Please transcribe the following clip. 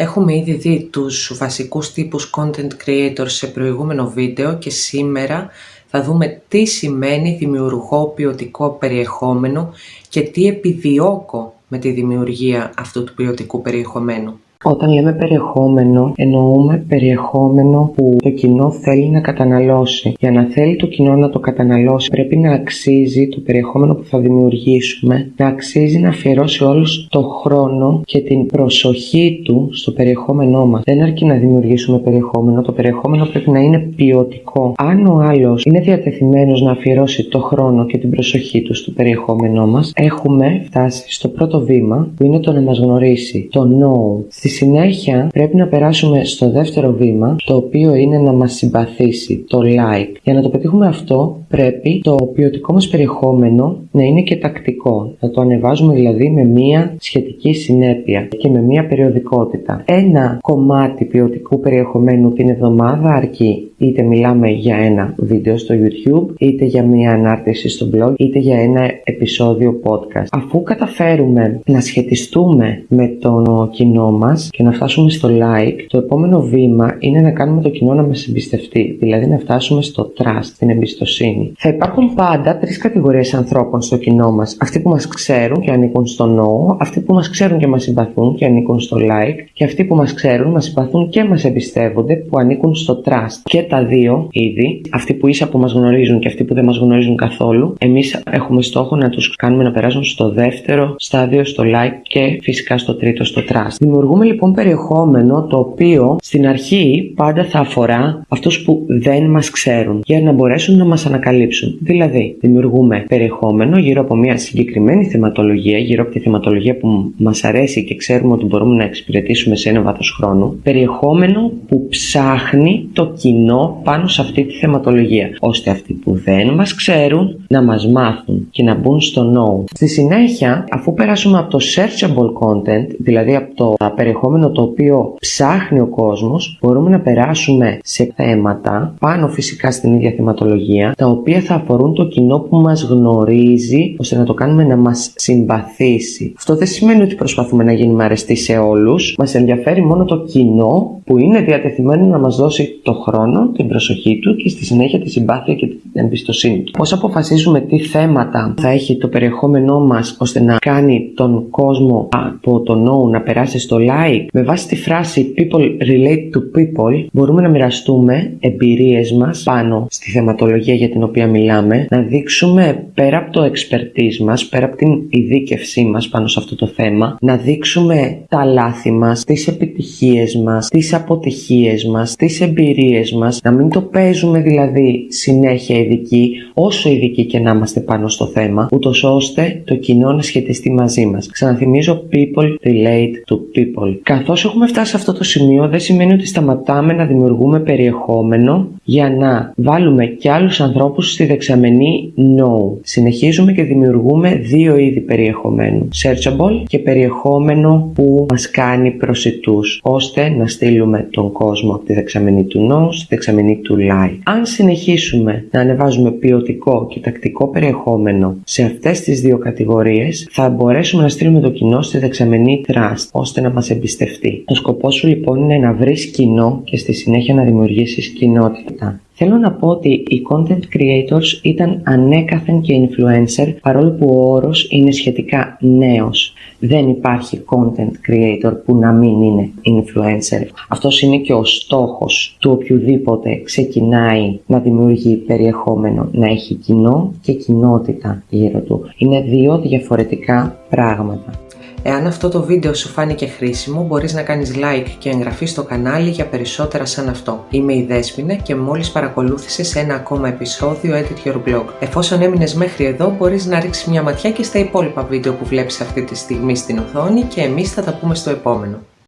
Έχουμε ήδη δει τους βασικούς τύπους content creators σε προηγούμενο βίντεο και σήμερα θα δούμε τι σημαίνει δημιουργώ ποιοτικό περιεχόμενο και τι επιδιώκω με τη δημιουργία αυτού του ποιοτικού περιεχομένου. Όταν λέμε περιεχόμενο, εννοούμε περιεχόμενο που το κοινό θέλει να καταναλώσει. Για να θέλει το κοινό να το καταναλώσει, πρέπει να αξίζει το περιεχόμενο που θα δημιουργήσουμε, να αξίζει να αφιερώσει όλος το χρόνο και την προσοχή του στο περιεχόμενό μας. Δεν αρκεί να δημιουργήσουμε περιεχόμενο, το περιεχόμενο πρέπει να είναι ποιοτικό. Αν ο άλλος είναι διατεθειμένος να αφιερώσει το χρόνο και την προσοχή του στο περιεχόμενό μας, έχουμε φτάσει στο πρώτο βήμα που είναι το να μας γνωρίσει, το know. Στη συνέχεια πρέπει να περάσουμε στο δεύτερο βήμα, το οποίο είναι να μας συμπαθήσει, το like. Για να το πετύχουμε αυτό, πρέπει το ποιοτικό μας περιεχόμενο να είναι και τακτικό. Να το ανεβάζουμε δηλαδή με μία σχετική συνέπεια και με μία περιοδικότητα. Ένα κομμάτι ποιοτικού περιεχομένου την εβδομάδα αρκεί. Είτε μιλάμε για ένα βίντεο στο YouTube, είτε για μία ανάρτηση στο blog, είτε για ένα επεισόδιο podcast. Αφού καταφέρουμε να σχετιστούμε με το κοινό μας και να φτάσουμε στο like, το επόμενο βήμα είναι να κάνουμε το κοινό να μας εμπιστευτεί, δηλαδή να φτάσουμε στο trust, την εμπιστοσύνη. Θα υπάρχουν πάντα τρεις κατηγορίες ανθρώπων στο κοινό μας. Αυτοί που μας ξέρουν και ανήκουν στο no, αυτοί που μας ξέρουν και μας συμπαθούν και ανήκουν στο like, και αυτοί που μας ξέρουν, μας συμπαθούν και μας εμπιστεύονται που ανήκουν στο trust. Και τα δύο ήδη, αυτοί που ίσα που μας γνωρίζουν και αυτοί που δεν μας γνωρίζουν καθόλου, εμείς έχουμε στόχο να τους κάνουμε να περάσουν στο δεύτερο στάδιο, στο like και φυσικά στο τρίτο, στο trust. Δημιουργούμε λοιπόν περιεχόμενο το οποίο στην αρχή πάντα θα αφορά αυτούς που δεν μας ξέρουν για να μπορέσουν να μας ανακαλύψουν Δηλαδή, δημιουργούμε περιεχόμενο γύρω από μια συγκεκριμένη θεματολογία, γύρω από τη θεματολογία που μας αρέσει και ξέρουμε ότι μπορούμε να εξυπηρετήσουμε σε ένα βάθος χρόνου. Περιεχόμενο που ψάχνει το κοινό πάνω σε αυτή τη θεματολογία, ώστε αυτοί που δεν μας ξέρουν να μας μάθουν και να μπουν στο know. Στη συνέχεια, αφού περάσουμε από το searchable content, δηλαδή από το περιεχόμενο το οποίο ψάχνει ο κόσμος, μπορούμε να περάσουμε σε θέματα πάνω φυσικά στην ίδια θεματολογία, τα οποία θα αφορούν το κοινό που μας γνωρίζει ώστε να το κάνουμε να μας συμπαθήσει. Αυτό δεν σημαίνει ότι προσπαθούμε να γίνουμε αρεστοί σε όλους. Μας ενδιαφέρει μόνο το κοινό που είναι διατεθειμένο να μας δώσει το χρόνο, την προσοχή του και στη συνέχεια τη συμπάθεια και την εμπιστοσύνη του. Πώς αποφασίζουμε τι θέματα θα έχει το περιεχόμενό μας ώστε να κάνει τον κόσμο από το no να περάσει στο like με βάση τη φράση people relate to people μπορούμε να μοιραστούμε εμπειρίες μας πάνω στη θεματολογία για την οποία μιλάμε, να δείξουμε πέρα από το expertise μας, πέρα από την ειδίκευσή μας πάνω σε αυτό το θέμα, να δείξουμε τα λάθη μας, τις επιτυχίες μας, τις αποτυχίες μας, τις εμπειρίες μας, να μην το παίζουμε δηλαδή συνέχεια ειδικοί, όσο ειδικοί και να είμαστε πάνω στο θέμα, ούτως ώστε το κοινό να σχετιστεί μαζί μας. Ξαναθυμίζω people relate to people. Καθώς έχουμε φτάσει σε αυτό το σημείο δεν σημαίνει ότι σταματάμε να δημιουργούμε περιεχόμενο για να βάλουμε και άλλους ανθρώπους στη δεξαμενή No. Συνεχίζουμε και δημιουργούμε δύο είδη περιεχομένου. Searchable και περιεχόμενο που μας κάνει προσιτούς, ώστε να στείλουμε τον κόσμο από τη δεξαμενή του No στη δεξαμενή του Like. Αν συνεχίσουμε να ανεβάζουμε ποιοτικό και τακτικό περιεχόμενο σε αυτές τις δύο κατηγορίες, θα μπορέσουμε να στείλουμε το κοινό στη δεξαμενή Trust, ώστε να μας εμπιστευτεί. Ο σκοπός σου λοιπόν είναι να βρεις κοινό και στη συνέχεια να δημιουργήσεις κοινότητα. Θέλω να πω ότι οι content creators ήταν ανέκαθεν και influencer παρόλο που ο όρος είναι σχετικά νέος. Δεν υπάρχει content creator που να μην είναι influencer. Αυτός είναι και ο στόχος του οποιοδήποτε ξεκινάει να δημιουργεί περιεχόμενο, να έχει κοινό και κοινότητα γύρω του. Είναι δύο διαφορετικά πράγματα. Εάν αυτό το βίντεο σου φάνηκε χρήσιμο, μπορείς να κάνεις like και εγγραφή στο κανάλι για περισσότερα σαν αυτό. Είμαι η Δέσποινα και μόλις παρακολούθησες ένα ακόμα επεισόδιο Edit Your Blog. Εφόσον έμεινες μέχρι εδώ, μπορείς να ρίξεις μια ματιά και στα υπόλοιπα βίντεο που βλέπεις αυτή τη στιγμή στην οθόνη και εμείς θα τα πούμε στο επόμενο.